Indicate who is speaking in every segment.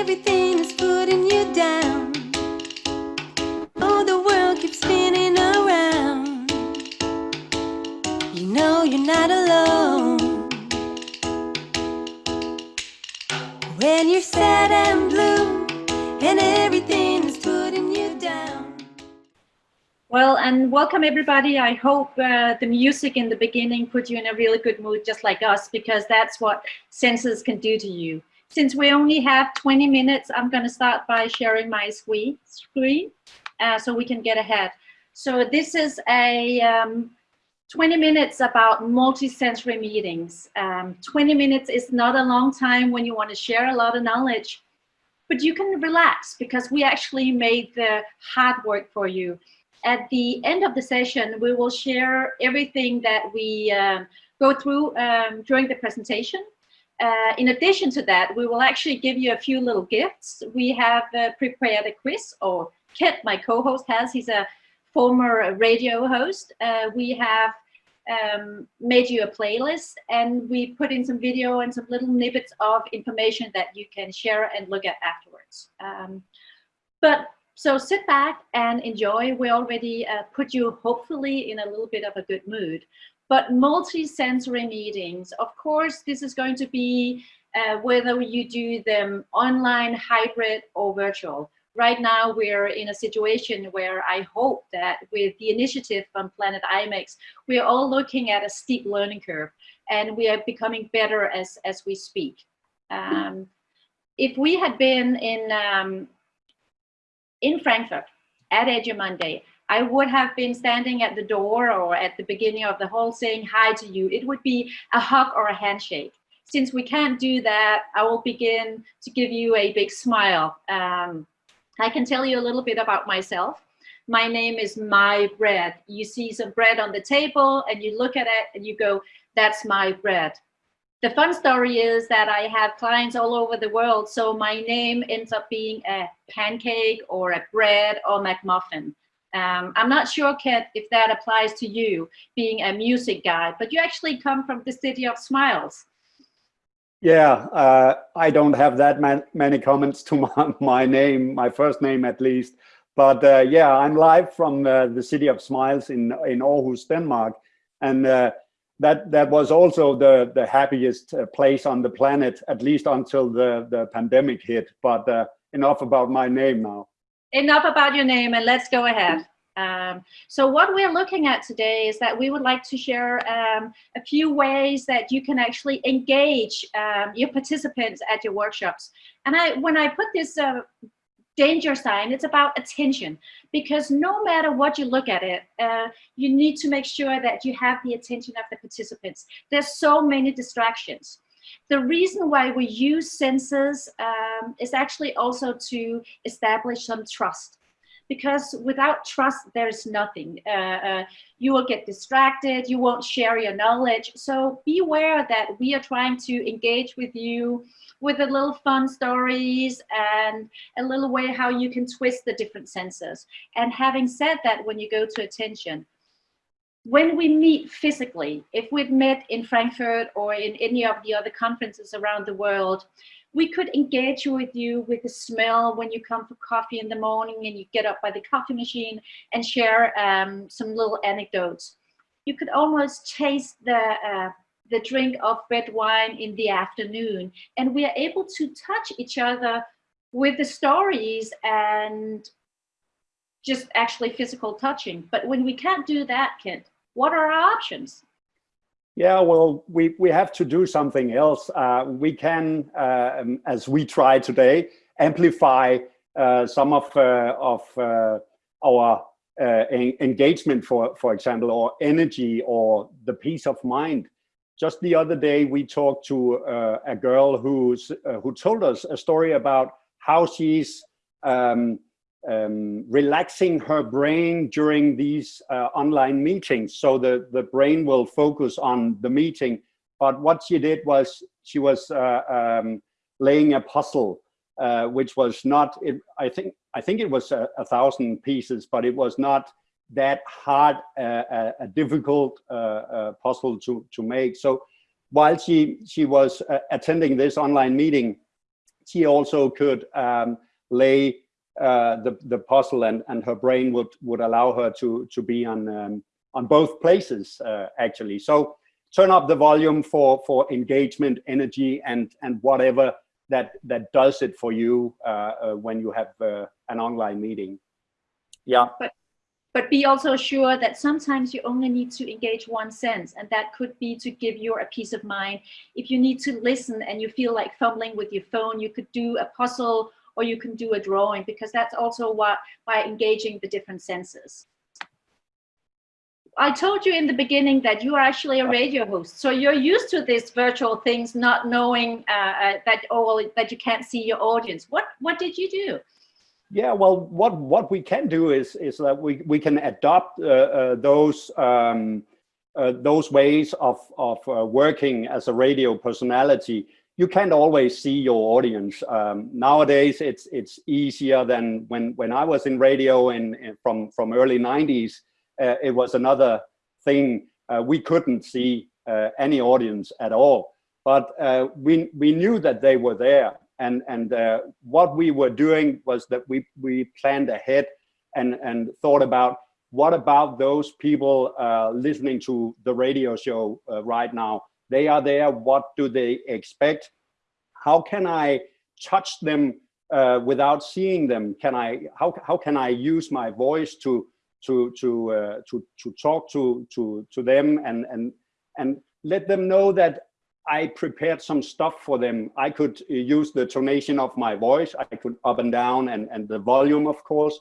Speaker 1: everything is putting you down. The world keeps spinning around. You know you're not alone. When you're sad and blue, and everything is putting you down.
Speaker 2: Well, and welcome everybody. I hope uh, the music in the beginning put you in a really good mood, just like us, because that's what senses can do to you. Since we only have 20 minutes, I'm going to start by sharing my screen, uh, so we can get ahead. So this is a um, 20 minutes about multisensory meetings. Um, 20 minutes is not a long time when you want to share a lot of knowledge, but you can relax because we actually made the hard work for you. At the end of the session, we will share everything that we um, go through um, during the presentation. Uh, in addition to that, we will actually give you a few little gifts. We have uh, prepared a quiz, or Kit, my co-host, has. He's a former radio host. Uh, we have um, made you a playlist, and we put in some video and some little snippets of information that you can share and look at afterwards. Um, but so sit back and enjoy. We already uh, put you hopefully in a little bit of a good mood. But multi-sensory meetings, of course, this is going to be uh, whether you do them online, hybrid, or virtual. Right now, we're in a situation where I hope that with the initiative from Planet IMEX, we are all looking at a steep learning curve, and we are becoming better as, as we speak. Um, if we had been in, um, in Frankfurt at Edu Monday, I would have been standing at the door or at the beginning of the hall saying hi to you. It would be a hug or a handshake. Since we can't do that, I will begin to give you a big smile. Um, I can tell you a little bit about myself. My name is My Bread. You see some bread on the table and you look at it and you go, that's my bread. The fun story is that I have clients all over the world, so my name ends up being a pancake or a bread or McMuffin. Um, I'm not sure, Kit, if that applies to you, being a music guy, but you actually come from the city of smiles.
Speaker 3: Yeah, uh, I don't have that man many comments to my, my, name, my first name at least. But uh, yeah, I'm live from uh, the city of smiles in, in Aarhus, Denmark. And uh, that, that was also the, the happiest uh, place on the planet, at least until the, the pandemic hit. But uh, enough about my name now
Speaker 2: enough about your name and let's go ahead. Um, so what we're looking at today is that we would like to share um, a few ways that you can actually engage um, your participants at your workshops. And I, when I put this uh, danger sign, it's about attention because no matter what you look at it, uh, you need to make sure that you have the attention of the participants. There's so many distractions. The reason why we use senses um, is actually also to establish some trust because without trust, there's nothing. Uh, uh, you will get distracted, you won't share your knowledge. So be aware that we are trying to engage with you with a little fun stories and a little way how you can twist the different senses. And having said that, when you go to attention, when we meet physically, if we'd met in Frankfurt or in any of the other conferences around the world, we could engage with you with the smell when you come for coffee in the morning and you get up by the coffee machine and share um, some little anecdotes. You could almost taste the, uh, the drink of red wine in the afternoon and we are able to touch each other with the stories and just actually physical touching. But when we can't do that, Kent, what are our options?
Speaker 3: Yeah, well, we, we have to do something else. Uh, we can, uh, um, as we try today, amplify uh, some of, uh, of uh, our uh, engagement, for, for example, or energy or the peace of mind. Just the other day, we talked to a girl who's, who told us a story about how she's um, um, relaxing her brain during these uh, online meetings. So the, the brain will focus on the meeting. But what she did was she was uh, um, laying a puzzle, uh, which was not, it, I think I think it was a, a, thousand pieces, but it was not that hard, uh, a, a, difficult uh, uh, puzzle to, to make. So while she, she was attending this online meeting, she also could um, lay uh, the the puzzle, and and her brain would would allow her to to be on um, on both places uh, actually. So turn up the volume for for engagement, energy, and and whatever that that does it for you uh, uh, when you have uh, an online meeting. Yeah.
Speaker 2: But but be also sure that sometimes you only need to engage one sense and that could be to give you a peace of mind if you need to listen and you feel like fumbling with your phone you could do a puzzle or you can do a drawing because that's also what by engaging the different senses I told you in the beginning that you are actually a radio host, so you're used to these virtual things, not knowing uh, uh, that all that you can't see your audience. What what did you do?
Speaker 3: Yeah, well, what what we can do is is that we we can adopt uh, uh, those um, uh, those ways of of uh, working as a radio personality. You can't always see your audience. Um, nowadays, it's it's easier than when when I was in radio in, in from from early '90s. Uh, it was another thing. Uh, we couldn't see any audience at all, but we we knew that they were there and and uh, what we were doing was that we we planned ahead and and thought about what about those people uh, listening to the radio show uh, right now they are there what do they expect how can i touch them uh, without seeing them can i how, how can i use my voice to to to uh, to to talk to to to them and and and let them know that I prepared some stuff for them. I could use the tonation of my voice. I could up and down and, and the volume, of course.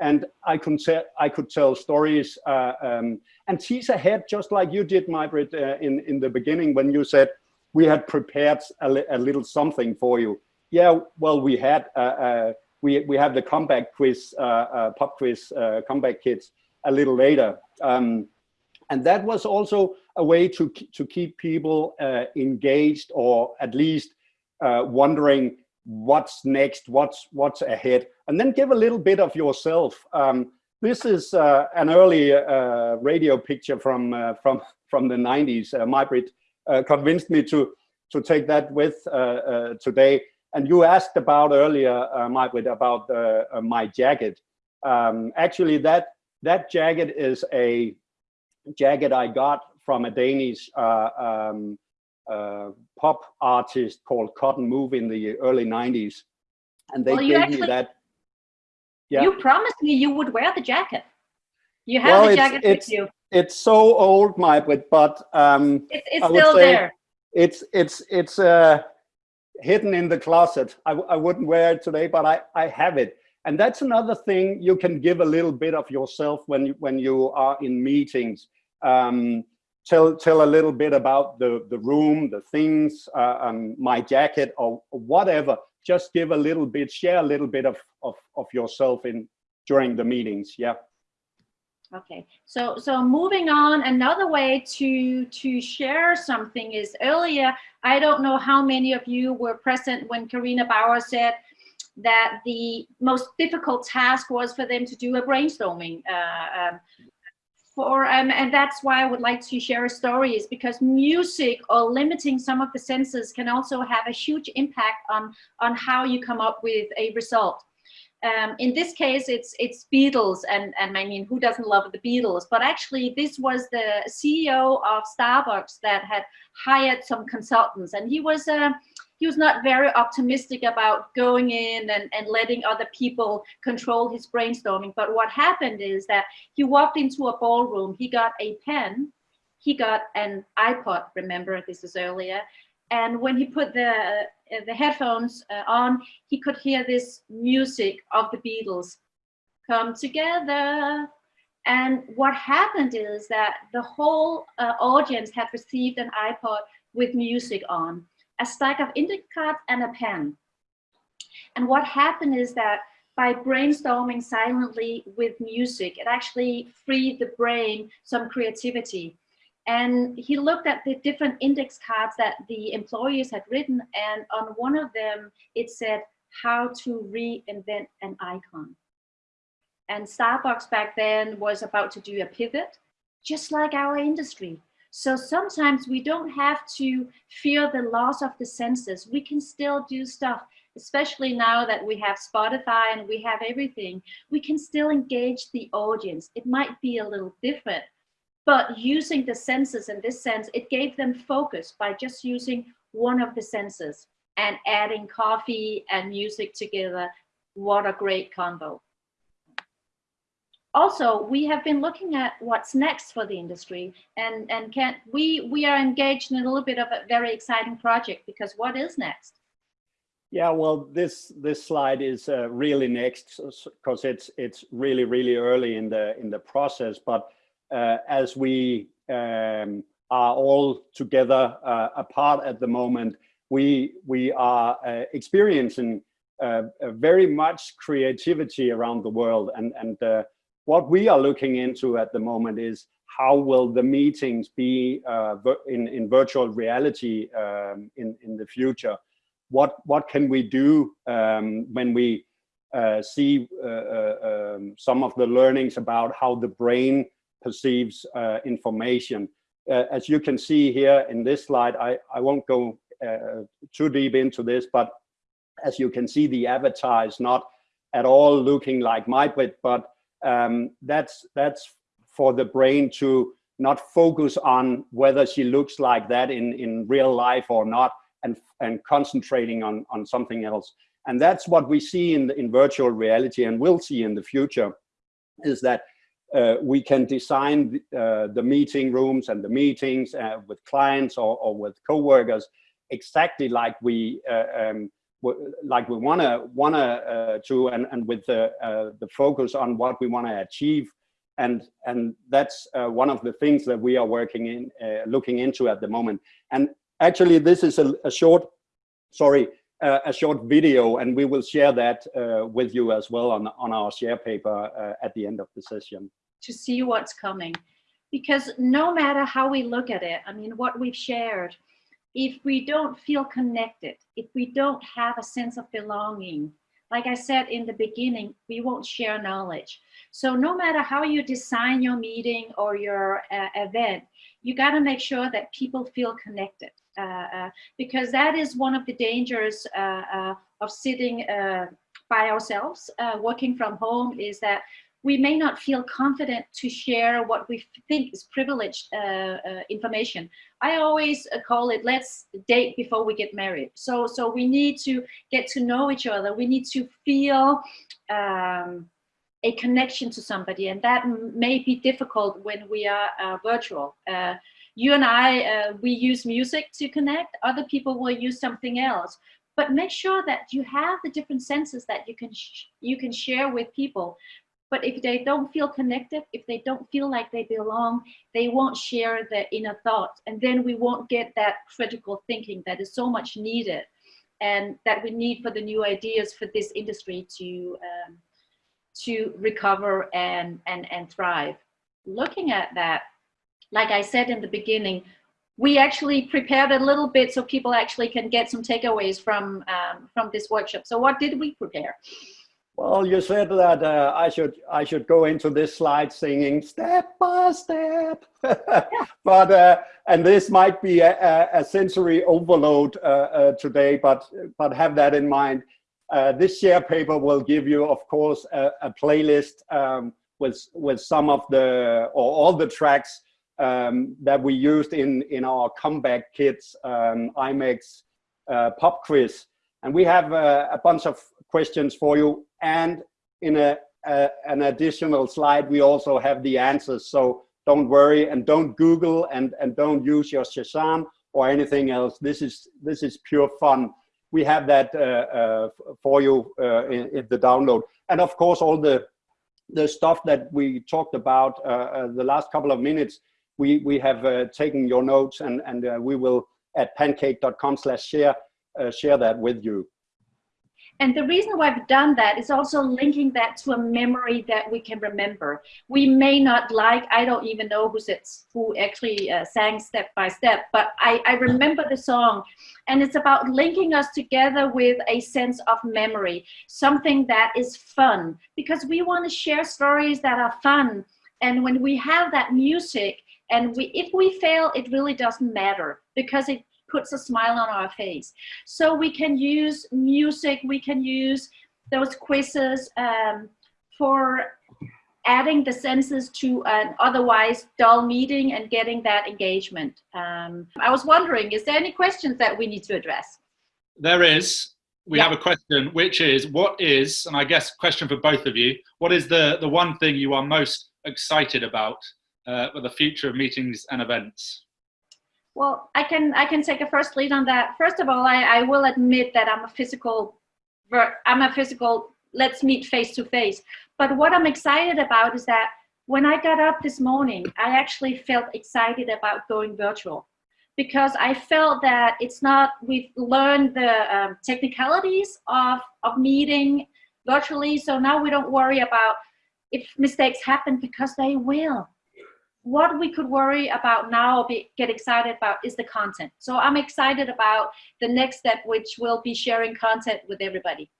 Speaker 3: And I could, tell, I could tell stories uh, um, and tease ahead, just like you did, Mybrit, uh, in, in the beginning when you said we had prepared a, li a little something for you. Yeah, well, we had, uh, uh we, we have the comeback quiz, uh, pop quiz, comeback kids a little later. Um, and that was also a way to, to keep people uh, engaged or at least uh, wondering what's next, what's, what's ahead, and then give a little bit of yourself. Um, this is uh, an early uh, radio picture from, uh, from, from the 90s. Uh, Mybrit convinced me to, to take that with today. And you asked about earlier, uh, Mybrit, about my jacket. Um, actually, that, that jacket is a jacket I got from a Danish uh, um, uh, pop artist called Cut 'N' Move in the early 90s. And they well, gave actually, me that.
Speaker 2: Yeah. You promised me you would wear the jacket. You have well, the jacket
Speaker 3: it's,
Speaker 2: with you.
Speaker 3: It's so old, my but but um,
Speaker 2: it's, it's still there.
Speaker 3: It's it's it's uh, hidden in the closet. I, I wouldn't wear it today, but I I have it. And that's another thing you can give a little bit of yourself when you, when you are in meetings. Um, tell tell a little bit about the the room, the things, uh, um, my jacket, or whatever. Just give a little bit, share a little bit of of of yourself in during the meetings. Yeah.
Speaker 2: Okay, so so moving on, another way to to share something is earlier. I don't know how many of you were present when Carina Bauer said that the most difficult task was for them to do a brainstorming uh, um, for, um, and that's why I would like to share a story is because music or limiting some of the senses can also have a huge impact on, on how you come up with a result. Um, in this case, it's it's Beatles, and and I mean, who doesn't love the Beatles? But actually, this was the CEO of Starbucks that had hired some consultants, and he was a he was not very optimistic about going in and, and letting other people control his brainstorming. But what happened is that he walked into a ballroom, he got a pen, he got an iPod, remember this is earlier, and when he put the uh, the headphones uh, on, he could hear this music of the Beatles come together. And what happened is that the whole uh, audience had received an iPod with music on a stack of index cards and a pen. And what happened is that by brainstorming silently with music, it actually freed the brain some creativity. And he looked at the different index cards that the employees had written, and on one of them, it said how to reinvent an icon. And Starbucks back then was about to do a pivot, just like our industry. So sometimes we don't have to fear the loss of the senses. We can still do stuff especially now that we have Spotify and we have everything, we can still engage the audience. It might be a little different, but using the senses in this sense, it gave them focus by just using one of the senses and adding coffee and music together. What a great combo. Also, we have been looking at what's next for the industry and, and can we, we are engaged in a little bit of a very exciting project because what is next?
Speaker 3: Yeah, well, this this slide is uh, really next because it's it's really really early in the in the process. But uh, as we um, are all together uh, apart at the moment, we we are uh, experiencing uh, very much creativity around the world, and and uh, what we are looking into at the moment is how will the meetings be in in virtual reality um, in in the future what what can we do um, when we uh, see uh, uh, um, some of the learnings about how the brain perceives uh, information. Uh, as you can see here in this slide, I, I won't go uh, too deep into this, but as you can see, the avatar is not at all looking like Majbrit, but um, that's that's for the brain to not focus on whether she looks like that in, in real life or not, and, and concentrating on, on something else. And that's what we see in, in virtual reality and will see in the future is that uh, we can design uh, the meeting rooms and the meetings uh, with clients or, or with co-workers exactly like we uh, um, like we want to want uh, to and, and with the, uh, the focus on what we want to achieve and and that's one of the things that we are working in looking into at the moment and Actually, this is a, a short, sorry, uh, a short video, and we will share that uh, with you as well on, on our share paper uh, at the end of the session.
Speaker 2: To see what's coming. Because no matter how we look at it, I mean, what we've shared, if we don't feel connected, if we don't have a sense of belonging, like I said in the beginning, we won't share knowledge. So no matter how you design your meeting or your uh, event, you got to make sure that people feel connected. Uh, uh, because that is one of the dangers uh, of sitting by ourselves, working from home, is that we may not feel confident to share what we think is privileged uh, uh, information. I always uh, call it let's date before we get married. So, so we need to get to know each other. We need to feel um, a connection to somebody, and that may be difficult when we are virtual you and I, uh, we use music to connect. Other people will use something else. But make sure that you have the different senses that you can you can share with people. But if they don't feel connected, if they don't feel like they belong, they won't share their inner thoughts. And then we won't get that critical thinking that is so much needed and that we need for the new ideas for this industry to um, to recover and, and, and thrive. Looking at that, like I said in the beginning, we actually prepared a little bit so people actually can get some takeaways from um, from this workshop. So what did we prepare?
Speaker 3: Well, you said that uh, I should I should go into this slide singing step by step, but uh, and this might be a, a sensory overload uh, uh today, but but have that in mind. Uh, this share paper will give you, of course, a, a playlist um, with with some of the or all the tracks um, that we used in, in our comeback kits, um, IMEX uh, pop quiz. And we have a bunch of questions for you. And in a, a, an additional slide, we also have the answers. So don't worry and don't Google and, and don't use your Shazam or anything else. This is, this is pure fun. We have that uh, uh for you uh, in, in, the download. And of course, all the, the stuff that we talked about uh, the last couple of minutes we, we have uh, taken your notes and, and uh, we will at pancake.com slash share, uh, share that with you.
Speaker 2: And the reason why I've done that is also linking that to a memory that we can remember. We may not like, I don't even know who who actually uh, sang step by step, but I, I remember the song and it's about linking us together with a sense of memory, something that is fun because we want to share stories that are fun. And when we have that music, and we, if we fail, it really doesn't matter because it, puts a smile on our face. So we can use music, we can use those quizzes um, for adding the senses to an otherwise dull meeting and getting that engagement. Um, I was wondering, is there any questions that we need to address?
Speaker 4: There is. We
Speaker 2: Yeah.
Speaker 4: have a question, which is, what is, and I guess question for both of you, what is the, the one thing you are most excited about uh, for the future of meetings and events?
Speaker 2: Well, I can I can take a first lead on that. First of all, I, I will admit that I'm a physical, I'm a physical. Let's meet face to face. But what I'm excited about is that when I got up this morning, I actually felt excited about going virtual because I felt that it's not. We've learned the um, technicalities of of meeting virtually, so now we don't worry about if mistakes happen because they will what we could worry about now or be, get excited about is the content. So I'm excited about the next step, which will be sharing content with everybody.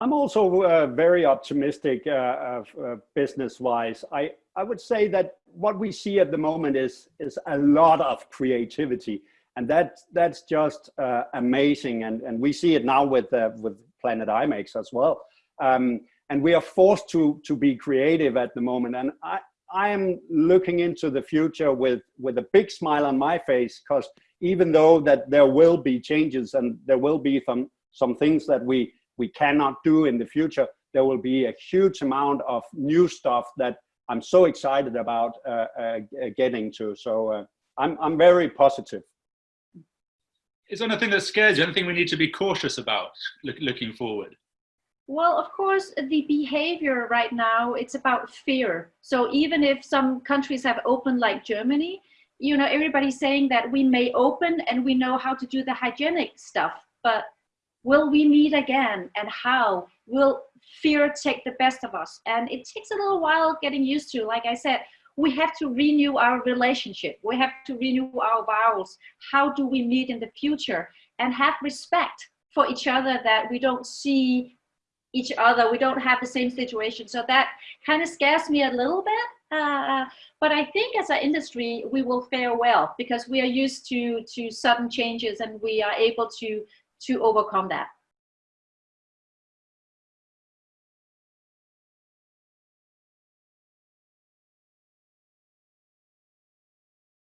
Speaker 3: I'm also uh, very optimistic uh, uh, business-wise. I, I would say that what we see at the moment is, is a lot of creativity. And that, that's just uh, amazing. And, and we see it now with, uh, with Planet IMEX as well. Um, and we are forced to, to be creative at the moment. And I, I am looking into the future with, with a big smile on my face because even though that there will be changes and there will be some, some things that we, we cannot do in the future, there will be a huge amount of new stuff that I'm so excited about uh, uh, getting to. So uh, I'm, I'm very positive.
Speaker 4: Is there anything that scares you? Anything we need to be cautious about look, looking forward?
Speaker 2: Well, of course, the behavior right now, it's about fear. So even if some countries have opened like Germany, you know, everybody's saying that we may open and we know how to do the hygienic stuff, but will we meet again and how? Will fear take the best of us? And it takes a little while getting used to, like I said, we have to renew our relationship. We have to renew our vows. How do we meet in the future? And have respect for each other that we don't see each other. We don't have the same situation. So that kind of scares me a little bit. Uh, but I think as an industry, we will fare well because we are used to, to sudden changes and we are able to, to overcome that.